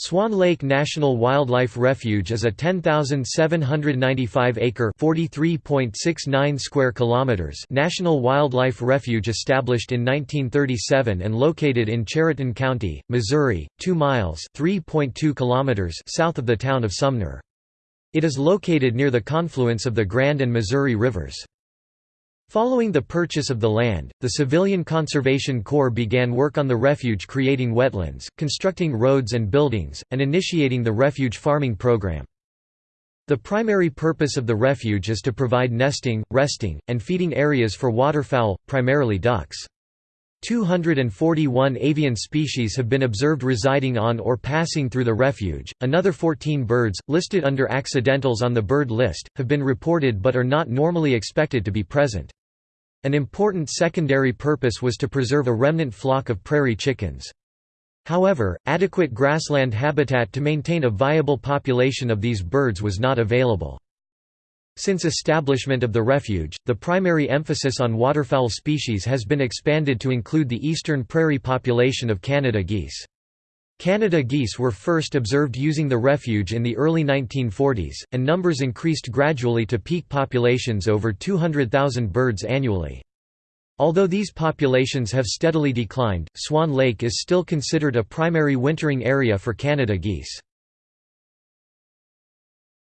Swan Lake National Wildlife Refuge is a 10,795-acre (43.69 square kilometers) national wildlife refuge established in 1937 and located in Chariton County, Missouri, 2 miles (3.2 kilometers) south of the town of Sumner. It is located near the confluence of the Grand and Missouri rivers. Following the purchase of the land, the Civilian Conservation Corps began work on the refuge creating wetlands, constructing roads and buildings, and initiating the refuge farming program. The primary purpose of the refuge is to provide nesting, resting, and feeding areas for waterfowl, primarily ducks. 241 avian species have been observed residing on or passing through the refuge, another 14 birds, listed under accidentals on the bird list, have been reported but are not normally expected to be present. An important secondary purpose was to preserve a remnant flock of prairie chickens. However, adequate grassland habitat to maintain a viable population of these birds was not available. Since establishment of the refuge, the primary emphasis on waterfowl species has been expanded to include the eastern prairie population of Canada geese. Canada geese were first observed using the refuge in the early 1940s, and numbers increased gradually to peak populations over 200,000 birds annually. Although these populations have steadily declined, Swan Lake is still considered a primary wintering area for Canada geese.